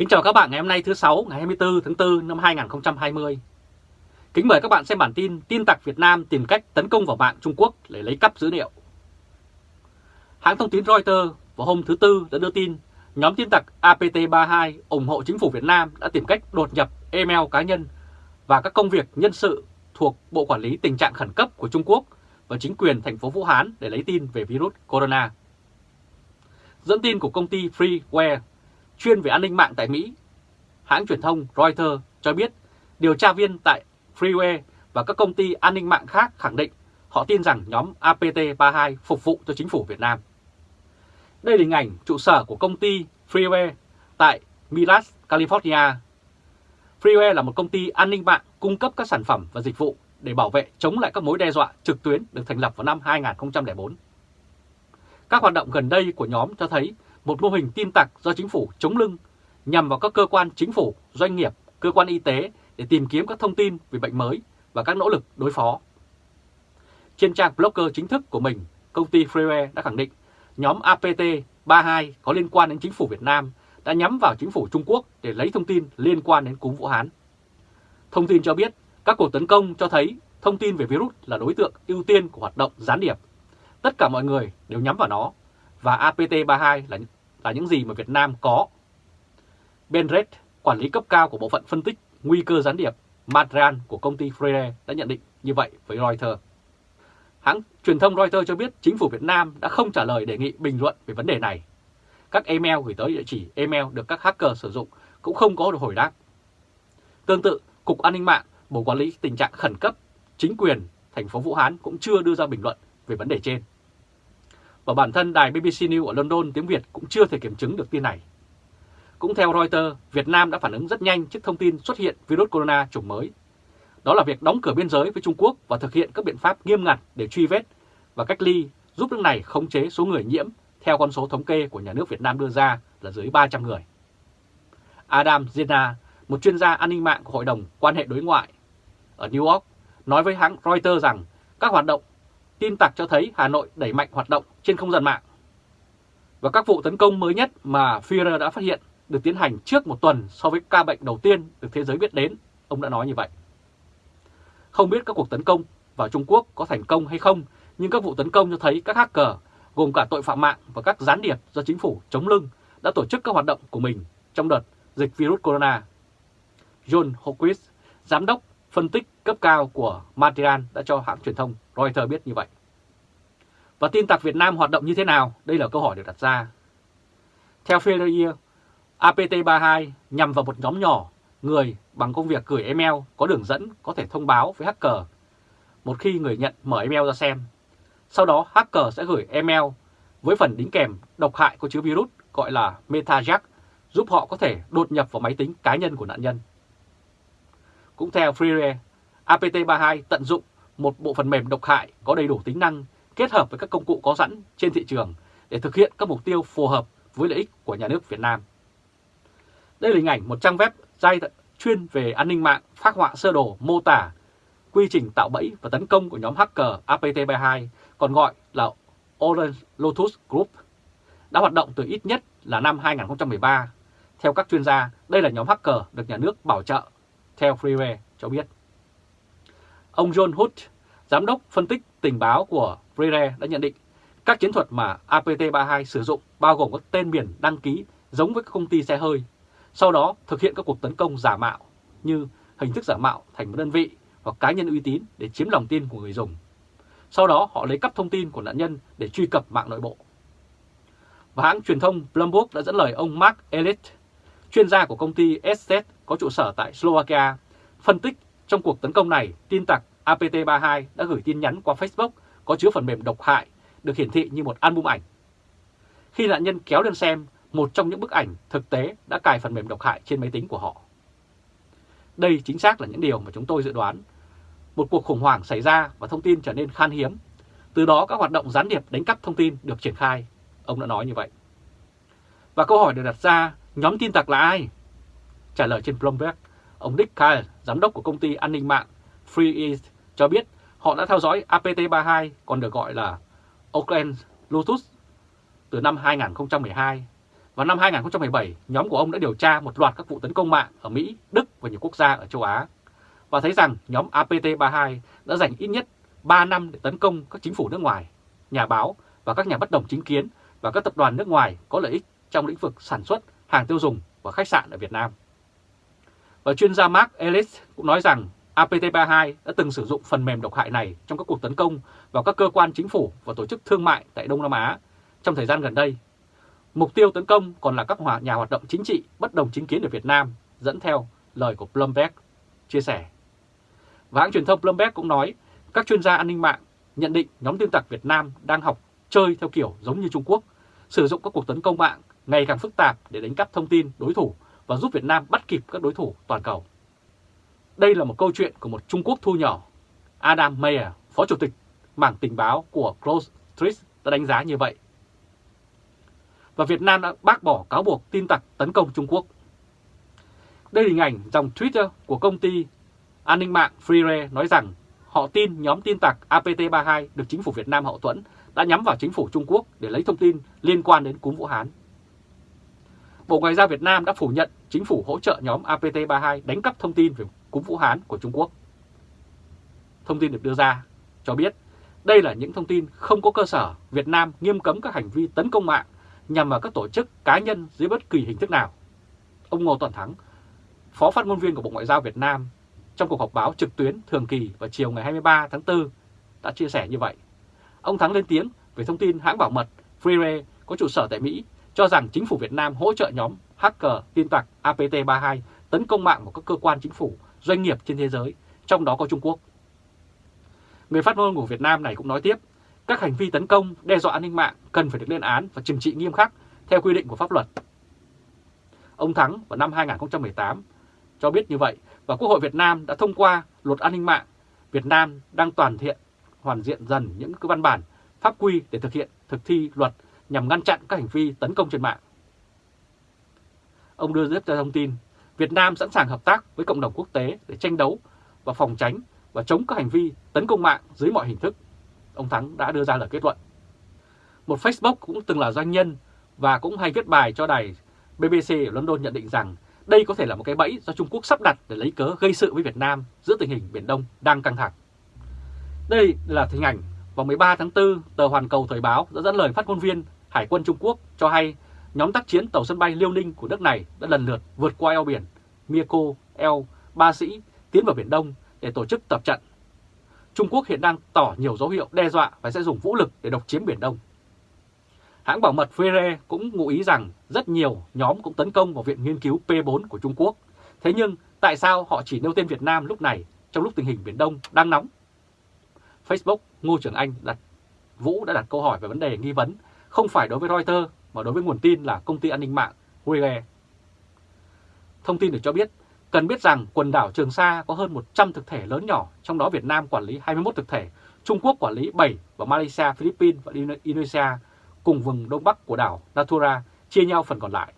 Kính chào các bạn ngày hôm nay thứ Sáu, ngày 24 tháng 4 năm 2020. Kính mời các bạn xem bản tin tin tặc Việt Nam tìm cách tấn công vào mạng Trung Quốc để lấy cắp dữ liệu. Hãng thông tin Reuters vào hôm thứ Tư đã đưa tin nhóm tin tặc APT32 ủng hộ chính phủ Việt Nam đã tìm cách đột nhập email cá nhân và các công việc nhân sự thuộc Bộ Quản lý Tình trạng Khẩn cấp của Trung Quốc và chính quyền thành phố Vũ Hán để lấy tin về virus corona. Dẫn tin của công ty Freeware chuyên về an ninh mạng tại Mỹ, hãng truyền thông Reuters cho biết điều tra viên tại Freeway và các công ty an ninh mạng khác khẳng định họ tin rằng nhóm APT32 phục vụ cho chính phủ Việt Nam. Đây là hình ảnh trụ sở của công ty Freeway tại Milas, California. Freeway là một công ty an ninh mạng cung cấp các sản phẩm và dịch vụ để bảo vệ chống lại các mối đe dọa trực tuyến được thành lập vào năm 2004. Các hoạt động gần đây của nhóm cho thấy một mô hình tin tặc do chính phủ chống lưng nhằm vào các cơ quan chính phủ, doanh nghiệp, cơ quan y tế để tìm kiếm các thông tin về bệnh mới và các nỗ lực đối phó. Trên trang blogger chính thức của mình, công ty Freeware đã khẳng định nhóm APT32 có liên quan đến chính phủ Việt Nam đã nhắm vào chính phủ Trung Quốc để lấy thông tin liên quan đến cúm Vũ Hán. Thông tin cho biết các cuộc tấn công cho thấy thông tin về virus là đối tượng ưu tiên của hoạt động gián điệp. Tất cả mọi người đều nhắm vào nó và APT32 là, là những gì mà Việt Nam có. Ben Red, quản lý cấp cao của bộ phận phân tích nguy cơ gián điệp Madran của công ty Freire đã nhận định như vậy với Reuters. Hãng truyền thông Reuters cho biết chính phủ Việt Nam đã không trả lời đề nghị bình luận về vấn đề này. Các email gửi tới địa chỉ email được các hacker sử dụng cũng không có được hồi đáp. Tương tự, Cục An ninh mạng, Bộ Quản lý tình trạng khẩn cấp, chính quyền thành phố Vũ Hán cũng chưa đưa ra bình luận về vấn đề trên. Và bản thân đài BBC News ở London tiếng Việt cũng chưa thể kiểm chứng được tin này. Cũng theo Reuters, Việt Nam đã phản ứng rất nhanh trước thông tin xuất hiện virus corona chủng mới. Đó là việc đóng cửa biên giới với Trung Quốc và thực hiện các biện pháp nghiêm ngặt để truy vết và cách ly giúp nước này khống chế số người nhiễm theo con số thống kê của nhà nước Việt Nam đưa ra là dưới 300 người. Adam Zena, một chuyên gia an ninh mạng của Hội đồng quan hệ đối ngoại ở New York, nói với hãng Reuters rằng các hoạt động tin tặc cho thấy Hà Nội đẩy mạnh hoạt động trên không gian mạng. Và các vụ tấn công mới nhất mà Führer đã phát hiện được tiến hành trước một tuần so với ca bệnh đầu tiên được thế giới biết đến, ông đã nói như vậy. Không biết các cuộc tấn công vào Trung Quốc có thành công hay không, nhưng các vụ tấn công cho thấy các hacker, gồm cả tội phạm mạng và các gián điệp do chính phủ chống lưng, đã tổ chức các hoạt động của mình trong đợt dịch virus corona. John Hawkins, giám đốc phân tích cấp cao của Material đã cho hãng truyền thông Reuters biết như vậy. Và tin tặc Việt Nam hoạt động như thế nào? Đây là câu hỏi được đặt ra. Theo Federer, APT32 nhằm vào một nhóm nhỏ người bằng công việc gửi email có đường dẫn có thể thông báo với hacker một khi người nhận mở email ra xem. Sau đó hacker sẽ gửi email với phần đính kèm độc hại có chứa virus gọi là MetaJack giúp họ có thể đột nhập vào máy tính cá nhân của nạn nhân. Cũng theo Freire, APT32 tận dụng một bộ phần mềm độc hại có đầy đủ tính năng kết hợp với các công cụ có sẵn trên thị trường để thực hiện các mục tiêu phù hợp với lợi ích của nhà nước Việt Nam. Đây là hình ảnh một trang web dai chuyên về an ninh mạng phát họa sơ đồ mô tả quy trình tạo bẫy và tấn công của nhóm hacker APT32, còn gọi là Orange Lotus Group, đã hoạt động từ ít nhất là năm 2013. Theo các chuyên gia, đây là nhóm hacker được nhà nước bảo trợ, theo Freeway cho biết. Ông John Hood, giám đốc phân tích tình báo của Freire đã nhận định các chiến thuật mà APT32 sử dụng bao gồm các tên miền đăng ký giống với các công ty xe hơi, sau đó thực hiện các cuộc tấn công giả mạo như hình thức giả mạo thành một đơn vị hoặc cá nhân uy tín để chiếm lòng tin của người dùng. Sau đó họ lấy cắp thông tin của nạn nhân để truy cập mạng nội bộ. Và hãng truyền thông Bloomberg đã dẫn lời ông Mark Elliott, chuyên gia của công ty SZ có trụ sở tại Slovakia, phân tích trong cuộc tấn công này tin tặc APT32 đã gửi tin nhắn qua Facebook có chứa phần mềm độc hại được hiển thị như một album ảnh. Khi nạn nhân kéo lên xem, một trong những bức ảnh thực tế đã cài phần mềm độc hại trên máy tính của họ. Đây chính xác là những điều mà chúng tôi dự đoán. Một cuộc khủng hoảng xảy ra và thông tin trở nên khan hiếm. Từ đó các hoạt động gián điệp đánh cắp thông tin được triển khai. Ông đã nói như vậy. Và câu hỏi được đặt ra, nhóm tin tặc là ai? Trả lời trên Bloomberg, ông Dick Kyle, giám đốc của công ty an ninh mạng Free East, cho biết họ đã theo dõi APT32, còn được gọi là Oakland Lotus, từ năm 2012. Vào năm 2017, nhóm của ông đã điều tra một loạt các vụ tấn công mạng ở Mỹ, Đức và nhiều quốc gia ở châu Á và thấy rằng nhóm APT32 đã dành ít nhất 3 năm để tấn công các chính phủ nước ngoài, nhà báo và các nhà bất đồng chính kiến và các tập đoàn nước ngoài có lợi ích trong lĩnh vực sản xuất, hàng tiêu dùng và khách sạn ở Việt Nam. Và chuyên gia Mark Ellis cũng nói rằng APT32 đã từng sử dụng phần mềm độc hại này trong các cuộc tấn công vào các cơ quan chính phủ và tổ chức thương mại tại Đông Nam Á trong thời gian gần đây. Mục tiêu tấn công còn là các nhà hoạt động chính trị bất đồng chính kiến ở Việt Nam, dẫn theo lời của Bloomberg chia sẻ. Và hãng truyền thông Bloomberg cũng nói các chuyên gia an ninh mạng nhận định nhóm tin tặc Việt Nam đang học chơi theo kiểu giống như Trung Quốc, sử dụng các cuộc tấn công mạng ngày càng phức tạp để đánh cắp thông tin đối thủ và giúp Việt Nam bắt kịp các đối thủ toàn cầu. Đây là một câu chuyện của một Trung Quốc thu nhỏ. Adam Mayer, Phó Chủ tịch mảng tình báo của Close Street đã đánh giá như vậy. Và Việt Nam đã bác bỏ cáo buộc tin tặc tấn công Trung Quốc. Đây là hình ảnh dòng Twitter của công ty an ninh mạng Freere nói rằng họ tin nhóm tin tặc APT32 được chính phủ Việt Nam hậu thuẫn đã nhắm vào chính phủ Trung Quốc để lấy thông tin liên quan đến cúm Vũ Hán. Bộ Ngoại giao Việt Nam đã phủ nhận chính phủ hỗ trợ nhóm APT32 đánh cắp thông tin về cúm Vũ Hán của Trung Quốc. Thông tin được đưa ra cho biết đây là những thông tin không có cơ sở Việt Nam nghiêm cấm các hành vi tấn công mạng nhằm vào các tổ chức cá nhân dưới bất kỳ hình thức nào. Ông Ngô Toàn Thắng, Phó phát ngôn viên của Bộ Ngoại giao Việt Nam trong cuộc họp báo trực tuyến thường kỳ vào chiều ngày 23 tháng 4 đã chia sẻ như vậy. Ông Thắng lên tiếng về thông tin hãng bảo mật Freeway có trụ sở tại Mỹ cho rằng chính phủ Việt Nam hỗ trợ nhóm hacker tin tặc APT32 tấn công mạng vào các cơ quan chính phủ, doanh nghiệp trên thế giới, trong đó có Trung Quốc. Người phát ngôn của Việt Nam này cũng nói tiếp, các hành vi tấn công, đe dọa an ninh mạng cần phải được lên án và trừng trị nghiêm khắc theo quy định của pháp luật. Ông Thắng vào năm 2018 cho biết như vậy và Quốc hội Việt Nam đã thông qua luật an ninh mạng. Việt Nam đang toàn thiện, hoàn diện dần những cái văn bản, pháp quy để thực hiện thực thi luật nhằm ngăn chặn các hành vi tấn công trên mạng. Ông đưa tiếp ra thông tin, Việt Nam sẵn sàng hợp tác với cộng đồng quốc tế để tranh đấu và phòng tránh và chống các hành vi tấn công mạng dưới mọi hình thức. Ông Thắng đã đưa ra lời kết luận. Một Facebook cũng từng là doanh nhân và cũng hay viết bài cho đài BBC ở London nhận định rằng đây có thể là một cái bẫy do Trung Quốc sắp đặt để lấy cớ gây sự với Việt Nam giữa tình hình Biển Đông đang căng thẳng. Đây là hình ảnh vào 13 tháng 4, tờ Hoàn Cầu Thời báo đã dẫn lời phát ngôn viên Hải quân Trung Quốc cho hay nhóm tác chiến tàu sân bay Liêu Ninh của nước này đã lần lượt vượt qua eo biển Mieko, eo, Ba Sĩ tiến vào Biển Đông để tổ chức tập trận. Trung Quốc hiện đang tỏ nhiều dấu hiệu đe dọa và sẽ dùng vũ lực để độc chiếm Biển Đông. Hãng bảo mật Fere cũng ngụ ý rằng rất nhiều nhóm cũng tấn công vào Viện Nghiên cứu P4 của Trung Quốc. Thế nhưng tại sao họ chỉ nêu tên Việt Nam lúc này trong lúc tình hình Biển Đông đang nóng? Facebook Ngô Trường Anh đặt Vũ đã đặt câu hỏi về vấn đề nghi vấn không phải đối với Reuters mà đối với nguồn tin là công ty an ninh mạng Huawei. Thông tin được cho biết, cần biết rằng quần đảo Trường Sa có hơn 100 thực thể lớn nhỏ, trong đó Việt Nam quản lý 21 thực thể, Trung Quốc quản lý 7 và Malaysia, Philippines và Indonesia cùng vùng đông bắc của đảo Natura chia nhau phần còn lại.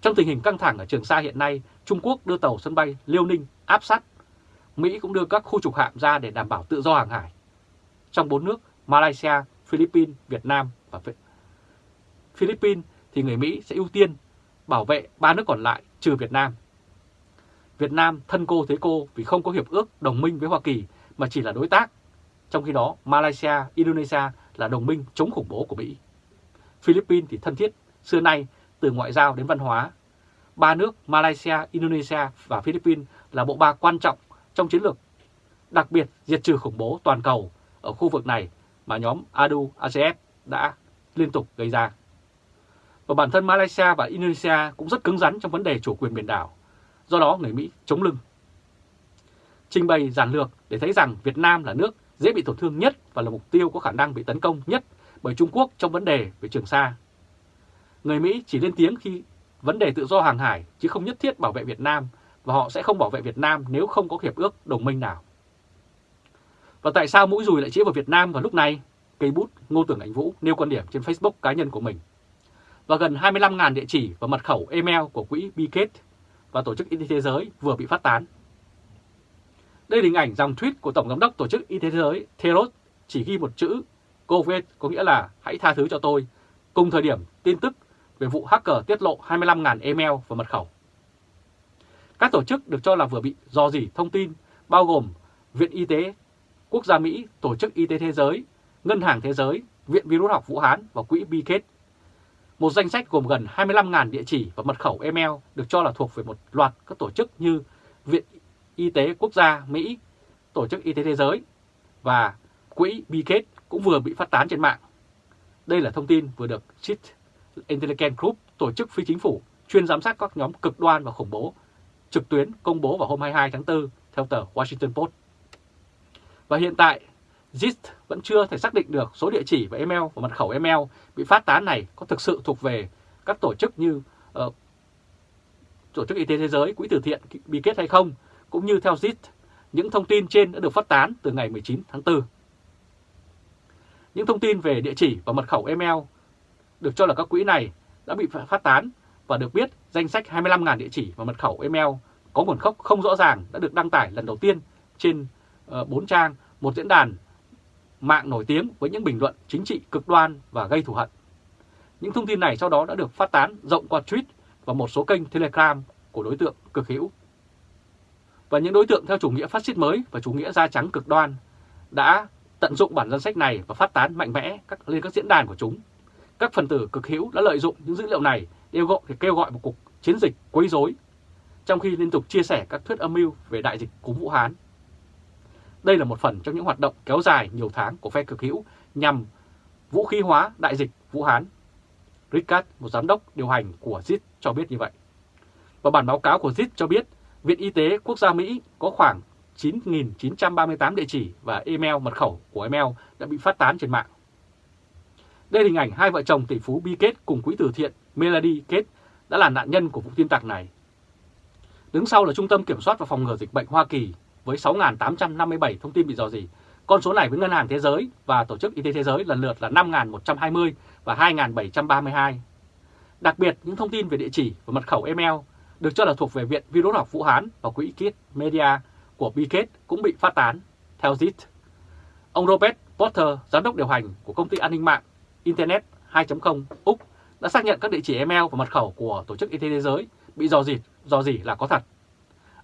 Trong tình hình căng thẳng ở Trường Sa hiện nay, Trung Quốc đưa tàu sân bay Liêu Ninh áp sát. Mỹ cũng đưa các khu trục hạm ra để đảm bảo tự do hàng hải. Trong bốn nước Malaysia, Philippines, Việt Nam và Philippines thì người Mỹ sẽ ưu tiên bảo vệ ba nước còn lại trừ Việt Nam. Việt Nam thân cô thế cô vì không có hiệp ước đồng minh với Hoa Kỳ mà chỉ là đối tác. Trong khi đó Malaysia, Indonesia là đồng minh chống khủng bố của Mỹ. Philippines thì thân thiết xưa nay từ ngoại giao đến văn hóa. Ba nước Malaysia, Indonesia và Philippines là bộ ba quan trọng trong chiến lược đặc biệt diệt trừ khủng bố toàn cầu ở khu vực này mà nhóm ADU-ACF đã liên tục gây ra. Và bản thân Malaysia và Indonesia cũng rất cứng rắn trong vấn đề chủ quyền biển đảo, do đó người Mỹ chống lưng. Trình bày giản lược để thấy rằng Việt Nam là nước dễ bị tổn thương nhất và là mục tiêu có khả năng bị tấn công nhất bởi Trung Quốc trong vấn đề về Trường Sa. Người Mỹ chỉ lên tiếng khi vấn đề tự do hàng hải chứ không nhất thiết bảo vệ Việt Nam và họ sẽ không bảo vệ Việt Nam nếu không có hiệp ước đồng minh nào. Và tại sao mũi dùi lại chỉ vào Việt Nam vào lúc này? Cây bút Ngô Tưởng Ảnh Vũ nêu quan điểm trên Facebook cá nhân của mình. Và gần 25.000 địa chỉ và mật khẩu email của quỹ Biket và Tổ chức Y tế Thế giới vừa bị phát tán. Đây là hình ảnh dòng tweet của Tổng Giám đốc Tổ chức Y tế Thế giới Theros chỉ ghi một chữ COVID có nghĩa là hãy tha thứ cho tôi. Cùng thời điểm tin tức về vụ hacker tiết lộ 25.000 email và mật khẩu. Các tổ chức được cho là vừa bị dò dỉ thông tin bao gồm Viện Y tế Quốc gia Mỹ, Tổ chức Y tế Thế giới, Ngân hàng Thế giới, Viện Virus học Vũ Hán và Quỹ Bill một danh sách gồm gần 25.000 địa chỉ và mật khẩu email được cho là thuộc về một loạt các tổ chức như Viện Y tế Quốc gia Mỹ, Tổ chức Y tế Thế giới và Quỹ Bill cũng vừa bị phát tán trên mạng. Đây là thông tin vừa được Chit Intelligence Group, tổ chức phi chính phủ chuyên giám sát các nhóm cực đoan và khủng bố trực tuyến công bố vào hôm 22 tháng 4 theo tờ Washington Post. Và hiện tại, JIT vẫn chưa thể xác định được số địa chỉ và email và mật khẩu email bị phát tán này có thực sự thuộc về các tổ chức như uh, Tổ chức Y tế Thế giới, Quỹ từ thiện bị kết hay không, cũng như theo JIT, những thông tin trên đã được phát tán từ ngày 19 tháng 4. Những thông tin về địa chỉ và mật khẩu email được cho là các quỹ này đã bị phát tán và được biết danh sách 25.000 địa chỉ và mật khẩu email có nguồn gốc không rõ ràng đã được đăng tải lần đầu tiên trên ờ, 4 trang một diễn đàn mạng nổi tiếng với những bình luận chính trị cực đoan và gây thù hận. Những thông tin này sau đó đã được phát tán rộng qua tweet và một số kênh Telegram của đối tượng cực hữu. Và những đối tượng theo chủ nghĩa phát xít mới và chủ nghĩa da trắng cực đoan đã tận dụng bản danh sách này và phát tán mạnh mẽ các, lên các diễn đàn của chúng. Các phần tử cực hữu đã lợi dụng những dữ liệu này để gọi, để kêu gọi một cuộc chiến dịch quấy rối, trong khi liên tục chia sẻ các thuyết âm mưu về đại dịch cúm Vũ Hán. Đây là một phần trong những hoạt động kéo dài nhiều tháng của phe cực hữu nhằm vũ khí hóa đại dịch Vũ Hán. Ricard, một giám đốc điều hành của ZIT cho biết như vậy. Và bản báo cáo của ZIT cho biết Viện Y tế Quốc gia Mỹ có khoảng 9.938 địa chỉ và email mật khẩu của email đã bị phát tán trên mạng. Đây là hình ảnh hai vợ chồng tỷ phú Bill Gates cùng quỹ từ thiện Melody Gates đã là nạn nhân của vụ tin tặc này. Đứng sau là Trung tâm Kiểm soát và Phòng ngừa Dịch bệnh Hoa Kỳ với 6.857 thông tin bị dò dỉ. Con số này với Ngân hàng Thế giới và Tổ chức Y tế Thế giới lần lượt là 5.120 và 2.732. Đặc biệt, những thông tin về địa chỉ và mật khẩu email được cho là thuộc về Viện Virus học Vũ Hán và Quỹ Kit Media của Bill cũng bị phát tán, theo ZIT. Ông Robert Porter, giám đốc điều hành của công ty an ninh mạng Internet 2.0 Úc đã xác nhận các địa chỉ email và mật khẩu của Tổ chức Y tế Thế giới bị dò dỉ, dò dỉ là có thật.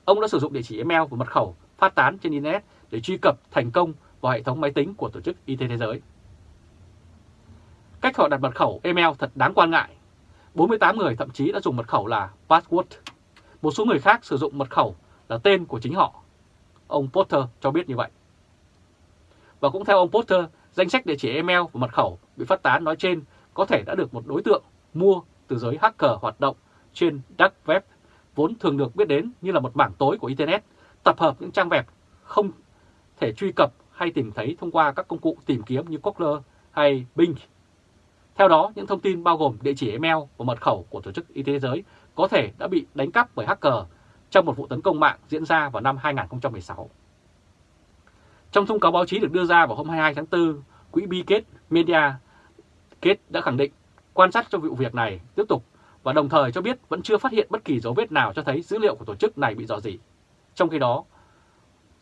Ông đã sử dụng địa chỉ email và mật khẩu phát tán trên Internet để truy cập thành công vào hệ thống máy tính của Tổ chức Y tế Thế giới. Cách họ đặt mật khẩu email thật đáng quan ngại. 48 người thậm chí đã dùng mật khẩu là password. Một số người khác sử dụng mật khẩu là tên của chính họ. Ông Potter cho biết như vậy. Và cũng theo ông Potter, danh sách địa chỉ email và mật khẩu bị phát tán nói trên có thể đã được một đối tượng mua từ giới hacker hoạt động trên dark web, vốn thường được biết đến như là một mảng tối của Internet, tập hợp những trang web không thể truy cập hay tìm thấy thông qua các công cụ tìm kiếm như Google hay Bing. Theo đó, những thông tin bao gồm địa chỉ email và mật khẩu của Tổ chức Y tế Thế giới có thể đã bị đánh cắp bởi hacker trong một vụ tấn công mạng diễn ra vào năm 2016. Trong thông cáo báo chí được đưa ra vào hôm 22 tháng 4, Quỹ Bi Kết Media Kết đã khẳng định quan sát cho vụ việc này tiếp tục và đồng thời cho biết vẫn chưa phát hiện bất kỳ dấu vết nào cho thấy dữ liệu của tổ chức này bị dò dỉ. Trong khi đó,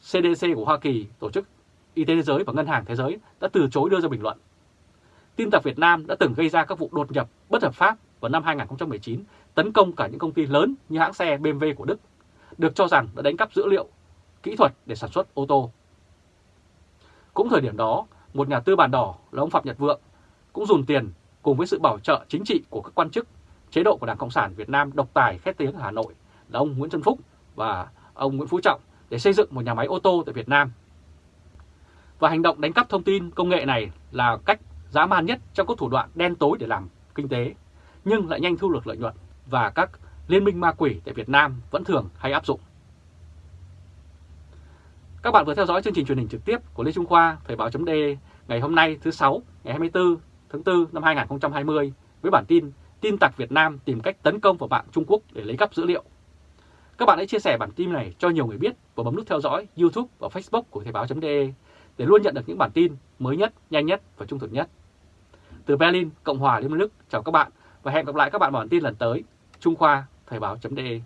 CDC của Hoa Kỳ, Tổ chức Y tế Thế giới và Ngân hàng Thế giới đã từ chối đưa ra bình luận. Tin tặc Việt Nam đã từng gây ra các vụ đột nhập bất hợp pháp vào năm 2019, tấn công cả những công ty lớn như hãng xe BMW của Đức, được cho rằng đã đánh cắp dữ liệu kỹ thuật để sản xuất ô tô. Cũng thời điểm đó, một nhà tư bản đỏ là ông Phạm Nhật Vượng cũng dùng tiền cùng với sự bảo trợ chính trị của các quan chức chế độ của Đảng Cộng sản Việt Nam độc tài khét tiếng ở Hà Nội là ông Nguyễn Xuân Phúc và ông Nguyễn Phú Trọng để xây dựng một nhà máy ô tô tại Việt Nam. Và hành động đánh cắp thông tin công nghệ này là cách dã man nhất trong các thủ đoạn đen tối để làm kinh tế, nhưng lại nhanh thu được lợi nhuận và các liên minh ma quỷ tại Việt Nam vẫn thường hay áp dụng. Các bạn vừa theo dõi chương trình truyền hình trực tiếp của Lê Trung Khoa, Thời báo d ngày hôm nay thứ 6, ngày 24 tháng 4 năm 2020 với bản tin Tin tặc Việt Nam tìm cách tấn công vào mạng Trung Quốc để lấy cắp dữ liệu. Các bạn hãy chia sẻ bản tin này cho nhiều người biết và bấm nút theo dõi YouTube và Facebook của Thời báo .de để luôn nhận được những bản tin mới nhất, nhanh nhất và trung thực nhất. Từ Berlin, Cộng hòa Liên bang Đức, chào các bạn và hẹn gặp lại các bạn vào bản tin lần tới. Trung Khoa, Thời báo .de